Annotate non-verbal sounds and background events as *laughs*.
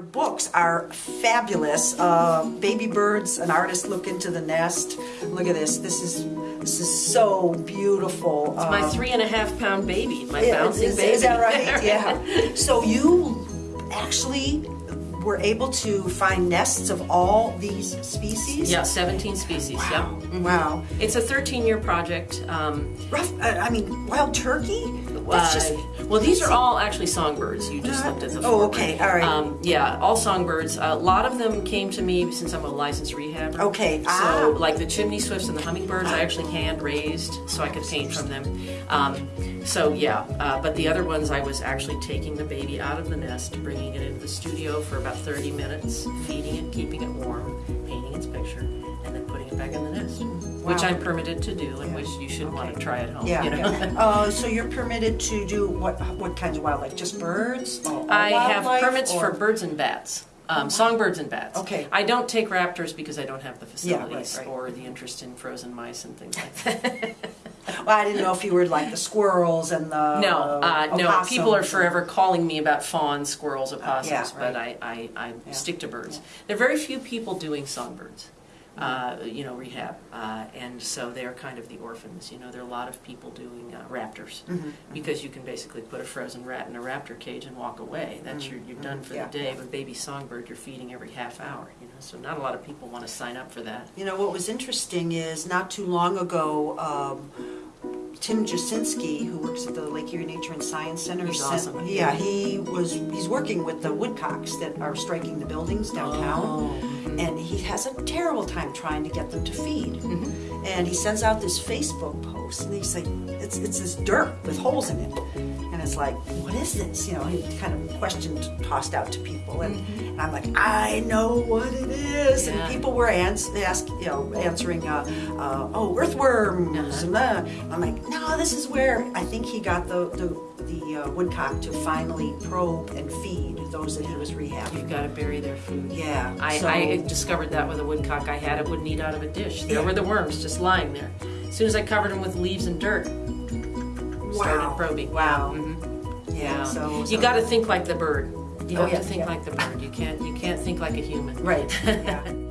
Your books are fabulous. Uh, Baby Birds, an artist look into the nest. Look at this. This is this is so beautiful. It's my Um, three and a half pound baby, my yeah, bouncing is, baby. is that right? *laughs* Yeah. So you actually were able to find nests of all these species. yeah, 17 species. Wow. Wow. It's a 13 year project. Um, Rough. Uh, I mean, wild turkey. That's just. uh, well, these are all actually songbirds. You just Uh, looked at the oh, okay, all right. Um, yeah, all songbirds. A lot of them came to me since I'm a licensed rehabber. Okay, So, ah. like the chimney swifts and the hummingbirds, I actually hand raised so I could paint from them. Um, so, yeah, uh, but the other ones, I was actually taking the baby out of the nest, bringing it into the studio for about 30 minutes, feeding it, keeping it warm, painting its picture, and then putting it back in the nest, which Wow. I'm permitted to do and which you should want to try at home. Yeah. you know? yeah. Uh, so you're permitted to do what? What kinds of wildlife? Just birds? All- all I have wildlife, permits or- for birds and bats. Um, songbirds and bats. Okay. I don't take raptors because I don't have the Yeah, right, facilities right. or the interest in frozen mice and things like *laughs* that. Well, I didn't know if you were like the squirrels and the no, uh, no. People are forever calling me about fawns, squirrels, opossums, yeah, but. I, I, I Yeah. stick to birds. There are very few people doing songbirds. Uh, you know, rehab, uh, and so they're kind of the orphans. You know, there are a lot of people doing uh, raptors Mhm. because you can basically put a frozen rat in a raptor cage and walk away. That's your, you're done for Mm-hmm. Yeah. the day. But baby songbird, you're feeding every half hour. You know, so not a lot of people want to sign up for that. You know what was interesting is not too long ago, um, Tim Jasinski, who works at the Lake Erie Nature and Science Center, He's sent- awesome. Yeah, he was. He's working with the woodcocks that are striking the buildings downtown, Oh. and he has a terrible time trying to get them to feed. Mm-hmm. And he sends out this Facebook post, and he's like, "It's it's this dirt with holes in it." And it's like, what is this? You know, he kind of questioned, tossed out to people, and, and I'm like, I know what it is. Mm-hmm. Yeah. And people were ans- ask, you know, answering, uh, uh, oh, earthworms. Uh-huh. And uh, I'm like, no, this is where I think he got the the, the uh, woodcock to finally probe and feed those that he was rehabbing. You've got to bury their food. Yeah. I, so- I discovered that with a woodcock I had. It wouldn't eat out of a dish. There Yeah. were the worms just lying there. As soon as I covered them with leaves and dirt, started probing. Wow. Mm -hmm. yeah. So, you got to think like the bird. You Oh, have yeah, to think yeah. like the bird. You can't. You can't think like a human. right. *laughs* Yeah.